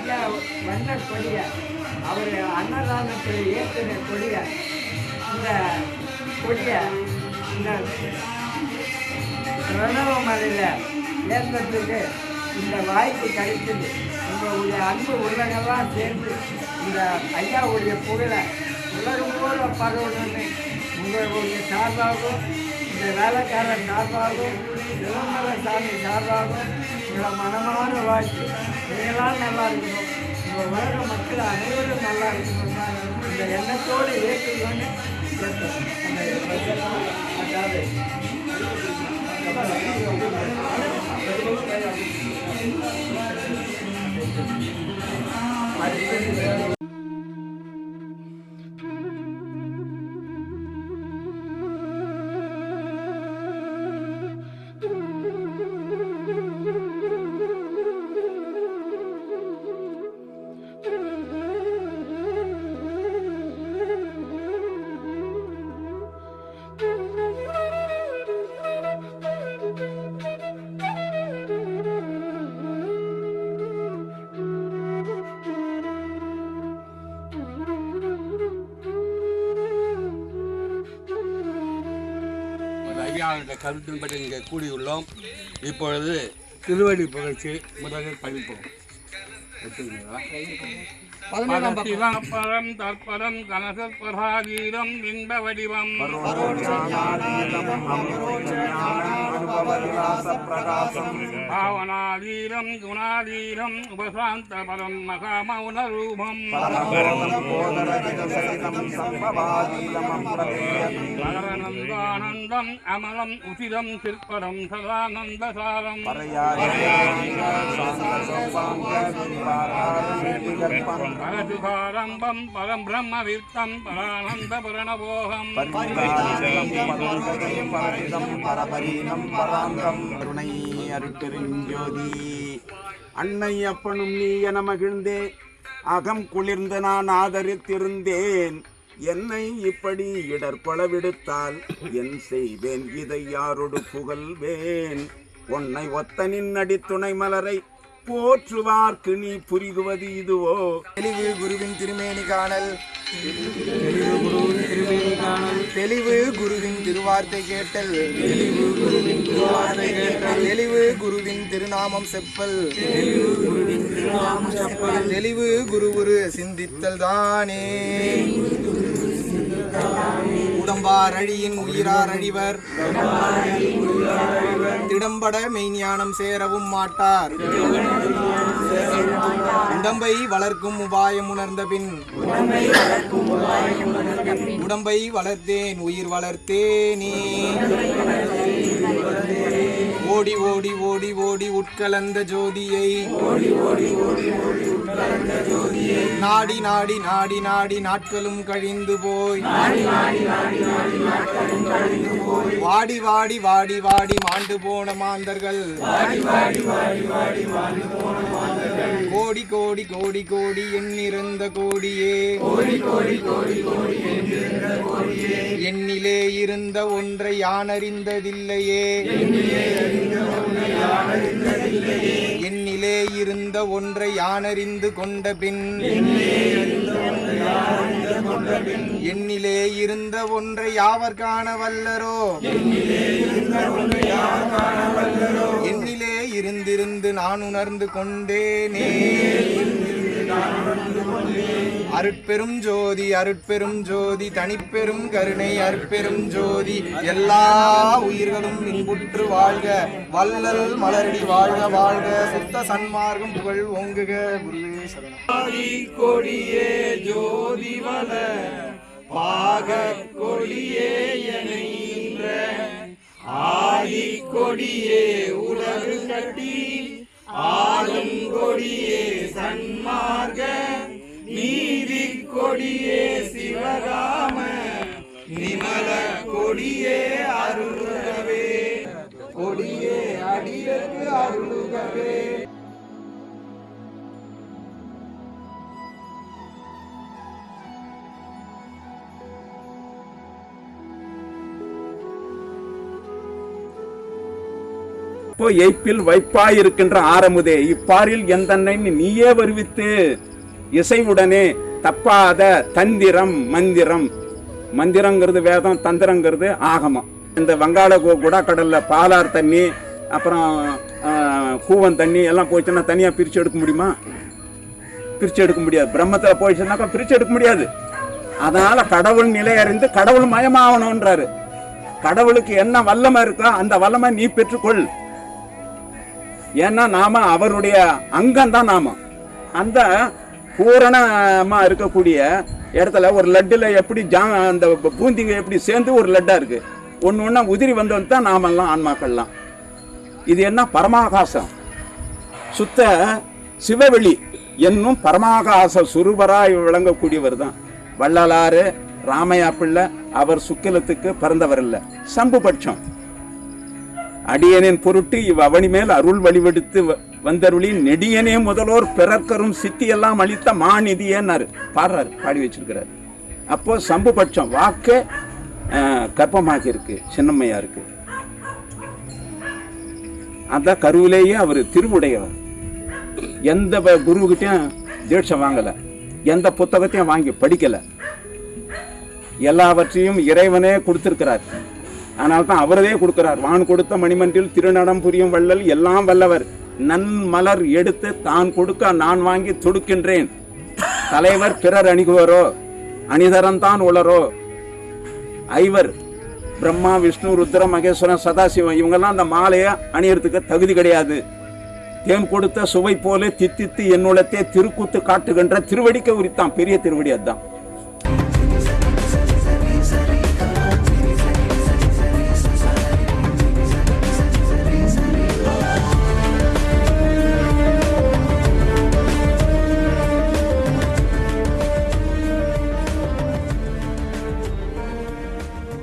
ஐயா வந்த கொடியை. அவர் அன்னதானத்தில் ஏற்றின கொடியை இந்த கொடியை இந்த பிரணவ மலையில் ஏற்றத்துக்கு இந்த வாய்ப்பு கிடைச்சது உங்களுடைய அன்பு உள்ளங்கள்லாம் சேர்ந்து இந்த ஐயாவுடைய புகழை உலகம் போல பரவணும்னு உங்களுடைய சார்பாகவும் இந்த வேலைக்காரன் சார்பாகவும் இளமல சாமி சார்பாகவும் உங்களை மனமான வாழ்க்கை. நீங்களாம் நல்லா இருக்கணும். உங்கள் உலக மக்கள் அனைவரும் நல்லா இருக்கணும். இந்த எண்ணத்தோடு ஏற்றுக்கொண்டு கேட்டோம். அந்த அதாவது ஒரு ஐயாவுடைய கருத்தின்படி இங்கே கூடியுள்ளோம் இப்பொழுது திருவடி புகழ்ச்சி முதலில் படிப்போம் எடுத்துக்கிறீங்களா? பரம் தற்பரம் கனசற்பராதீரம் இன்ப வடிவம். ప్రకాశం భావనాధీరం గుణాధీరం ఉపశాంత పరం మహామౌన రూపం నగరనందానందం అమలం ఉచితం శిల్పరం సదానందసారం. పరశుభారంభం పరం బ్రహ్మ విత్తం పరానంద పరణవోహం పరాంతం கருணை அருட்பெருஞ்சோதி அன்னை அப்பனும் நீ என மகிழ்ந்தே அகம் குளிர்ந்து நான் ஆதரித்திருந்தேன். என்னை இப்படி இடர்பட விடுத்தால் என் செய்வேன் இதை யாரொடு புகழ்வேன். உன்னை ஒத்தனின் அடித்துணை மலரை போற்றுவார்க்கு நீ புரிகுவது இதுவோ? தெளிவு குருவின் திருமேனி காணல். தெளிவு குருவின் திருமேனி தெளிவு குருவின் திருவார்த்தை கேட்டல். தெளிவு குருவின் திருவார்த்தை கேட்டல் தெளிவு குருவின் திருநாமம் செப்பல். தெளிவு குருவின் திருநாமம் செப்பல் தெளிவு குருவுரு சிந்தித்தல் தானே. உடம்பார் அழியின் உயிரார் அழிவர். திடம்பட மெய்ஞானம் சேரவும் மாட்டார். உடம்பை வளர்க்கும் உபாயம் உணர்ந்த பின் உடம்பை வளர்த்தேன் உயிர் வளர்த்தேனே. ஓடி ஓடி ஓடி ஓடி உட்கலந்த ஜோதியை. நாடி நாடி நாடி நாடி நாட்களும் கழிந்து போய். வாடி வாடி வாடி வாடி மாண்டு போன மாந்தர்கள். கோடி கோடி கோடி கோடி எண்ணிருந்த கோடியே. எண்ணிலே இருந்த ஒன்றை யானறிந்ததில்லையே. எண்ணிலே இருந்த ஒன்றை யானறிந்து கொண்ட பின். எண்ணிலே இருந்த ஒன்றை யாவர் காண வல்லரோ. எண்ணிலே இருந்திருந்து நான் உணர்ந்து கொண்டேனே. அருட்பெரும் ஜோதி அருட்பெரும் ஜோதி தனிப்பெரும் கருணை அருட்பெரும் ஜோதி எல்லா உயிர்களும் இன்புற்று வாழ்க. வல்லல் மலரடி வாழ்க வாழ்க. சுத்த சன்மார்க்கம் புகழ் ஓங்குக குருவே சரணம் கொடியே ஜோதி வள பாக கொடியே என்ற ஆதி கொடியே உலகு கட்டி ஆளும் கொடியே சன்மார்க நீதி கொடியே சிவராம நிமல கொடியே அருள்கவே கொடியே அடியற்கு அருள்கவே. இப்போ எய்ப்பில் வைப்பாயிருக்கின்ற ஆரமுதே. இப்பாரில் எந்தன்னை நீயே வருவித்து? இசைவுடனே தப்பாத தந்திரம் மந்திரம். மந்திரங்கிறது வேதம் தந்திரங்கிறது ஆகமம். இந்த வங்காள கு- கடலில் பாலார் தண்ணி அப்புறம் கூவன் தண்ணி எல்லாம் போயிடுச்சுன்னா தனியாக பிரித்து எடுக்க முடியுமா? பிரித்து எடுக்க முடியாது. பிரம்மத்தில் போயிடுச்சுனாக்கா பிரித்து எடுக்க முடியாது. அதனால் கடவுள் நிலை அறிந்து கடவுள் மயமாகணுன்றாரு கடவுளுக்கு என்ன வல்லமை இருக்கோ அந்த வல்லமை நீ பெற்றுக்கொள். ஏன்னா நாம அவருடைய அங்கம் தான் நாம. அந்த பூரணமா இருக்கக்கூடிய இடத்துல ஒரு லட்டுல எப்படி ஜா அந்த பூந்திங்க எப்படி சேர்ந்து ஒரு லட்டா இருக்கு. ஒன்று ஒன்றா உதிரி வந்தவன் தான் நாமெல்லாம் ஆன்மாக்கள்லாம். இது என்ன பரமாகாசம்? சுத்த சிவவெளி என்னும் பரமாகாச சுரூபராய் விளங்கக்கூடியவர் தான். வள்ளலாறு ராமையா பிள்ளை அவர் சுக்கிலத்துக்கு பிறந்தவர் சம்பு பட்சம் அடியனின் பொருட்டு இவ் அவனி மேல் அருள் வழிவெடுத்து வ- வந்தருளி நெடியனே முதலோர் பிறர்க்கரும் சித்தி எல்லாம் அளித்த மாநிதியன்னாரு. பாடுறாரு பாடி வச்சிருக்கிறாரு. அப்போ சம்புபட்சம் வாக்கு கற்பமாக இருக்கு சின்னம்மையா இருக்கு அந்த கருவிலேயே அவர் திருவுடையவர். எந்த குருவுகிட்டையும் குருவுகிட்டயும் தீட்சை வாங்கலை. எந்த புத்தகத்தையும் வாங்கி படிக்கல. எல்லாவற்றையும் இறைவனே கொடுத்துருக்கிறார். அதனால தான் அவரதே கொடுக்கிறார். வான் கொடுத்த மணிமன்றில் திருநடம் புரியும் வள்ளல் எல்லாம் வல்லவர். நன்மலர் எடுத்து தான் கொடுக்க நான் வாங்கி தொடுக்கின்றேன். தலைவர் பிறர் அணிகுவரோ? அணிதரன் தான் உளரோ? ஐவர் பிரம்மா விஷ்ணு ருத்ர மகேஸ்வரன் சதாசிவம் இவங்கெல்லாம் அந்த மாலையை அணியறதுக்கு தகுதி கிடையாது. தேன் கொடுத்த சுவை போல தித்தித்து என்னுளத்தே திருக்கூத்து காட்டுகின்ற திருவடிக்க உரித்தான். பெரிய திருவடி அதுதான்.